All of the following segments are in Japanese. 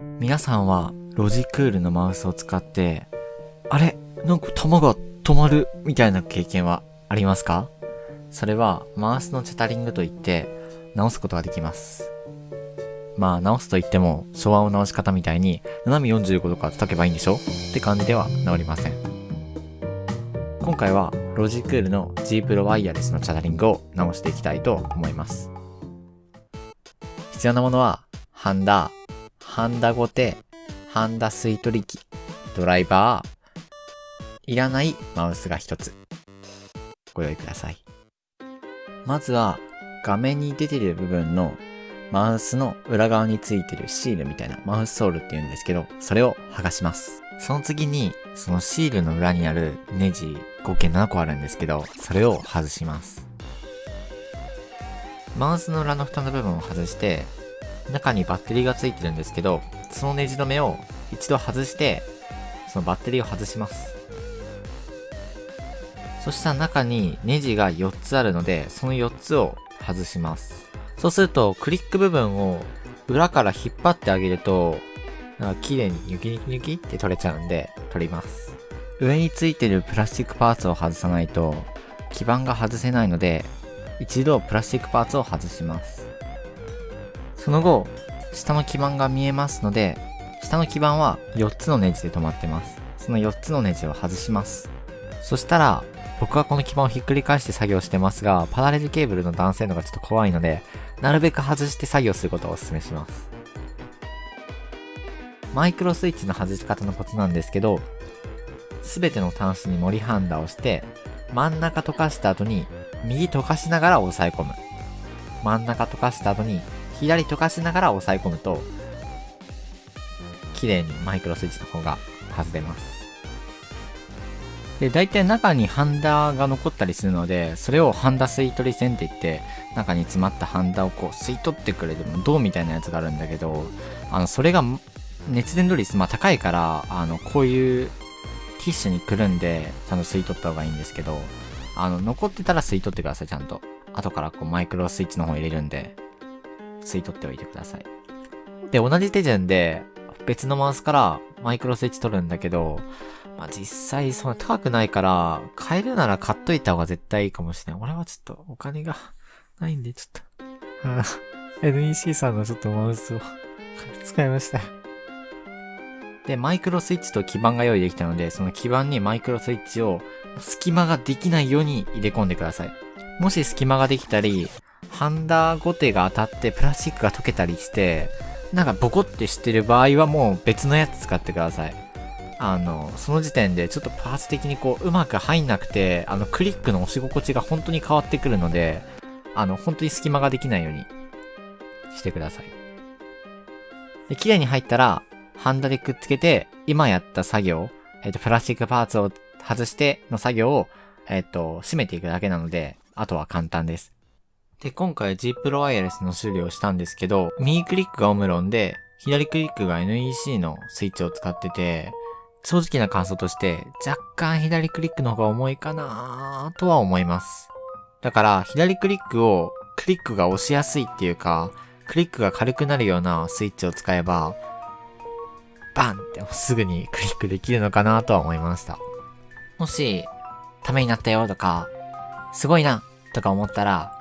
皆さんはロジクールのマウスを使って、あれ？なんか弾が止まるみたいな経験はありますか？それはマウスのチャタリングといって直すことができます。まあ直すと言っても昭和の直し方みたいに斜め45度から叩けばいいんでしょ？って感じでは治りません。今回はロジクールの G Pro ワイヤレスのチャタリングを直していきたいと思います。必要なものはハンダー、ハンダゴテ、ハンダ吸い取り機、ドライバー、いらないマウスが一つ。ご用意ください。まずは画面に出てる部分のマウスの裏側についてるシールみたいなマウスソールって言うんですけど、それを剥がします。その次に、そのシールの裏にあるネジ合計7個あるんですけど、それを外します。マウスの裏の蓋の部分を外して、中にバッテリーがついてるんですけど、そのネジ止めを一度外して、そのバッテリーを外します。そしたら中にネジが4つあるので、その4つを外します。そうすると、クリック部分を裏から引っ張ってあげると、なんか綺麗にニョキニキニキって取れちゃうんで、取ります。上についてるプラスチックパーツを外さないと、基板が外せないので、一度プラスチックパーツを外します。その後、下の基板が見えますので、下の基板は4つのネジで止まってます。その4つのネジを外します。そしたら、僕はこの基板をひっくり返して作業してますが、パラレルケーブルの断線度がちょっと怖いので、なるべく外して作業することをお勧めします。マイクロスイッチの外し方のコツなんですけど、すべての端子に森ハンダをして、真ん中溶かした後に、右溶かしながら押さえ込む。真ん中溶かした後に、左溶かしながら押さえ込むと、綺麗にマイクロスイッチの方が外れます。で、大体中にハンダが残ったりするので、それをハンダ吸い取り線って言って、中に詰まったハンダをこう吸い取ってくれる銅みたいなやつがあるんだけど、あの、それが熱伝導率、まあ高いから、あの、こういうティッシュにくるんで、ちゃんと吸い取った方がいいんですけど、あの、残ってたら吸い取ってください、ちゃんと。後からこうマイクロスイッチの方入れるんで、吸い取っておいてください。で、同じ手順で、別のマウスからマイクロスイッチ取るんだけど、まあ、実際そんな高くないから、買えるなら買っといた方が絶対いいかもしれない。俺はちょっとお金がないんで、ちょっと。NEC さんのちょっとマウスを使いました。で、マイクロスイッチと基板が用意できたので、その基板にマイクロスイッチを隙間ができないように入れ込んでください。もし隙間ができたり、ハンダーゴテが当たってプラスチックが溶けたりして、なんかボコってしてる場合はもう別のやつ使ってください。あの、その時点でちょっとパーツ的にこううまく入んなくて、あのクリックの押し心地が本当に変わってくるので、あの本当に隙間ができないようにしてください。で、綺麗に入ったら、ハンダでくっつけて、今やった作業、えっ、と、プラスチックパーツを外しての作業を、えっ、と、締めていくだけなので、あとは簡単です。で、今回 G Pro ワイヤレスの修理をしたんですけど、右クリックがオムロンで、左クリックが NEC のスイッチを使ってて、正直な感想として、若干左クリックの方が重いかなとは思います。だから、左クリックを、クリックが押しやすいっていうか、クリックが軽くなるようなスイッチを使えば、バンってすぐにクリックできるのかなとは思いました。もし、ためになったよとか、すごいなとか思ったら、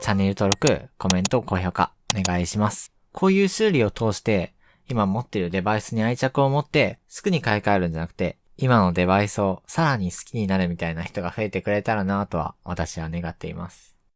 チャンネル登録、コメント、高評価、お願いします。こういう修理を通して、今持っているデバイスに愛着を持って、すぐに買い替えるんじゃなくて、今のデバイスをさらに好きになるみたいな人が増えてくれたらなとは、私は願っています。